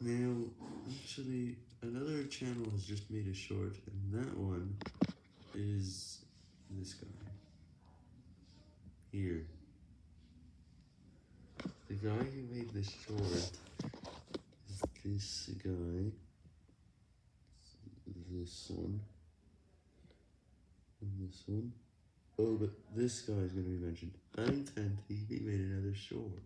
Now, actually, another channel has just made a short, and that one is this guy. Here. The guy who made this short is this guy. This one. And this one. Oh, but this guy is going to be mentioned. I'm 10, he made another short.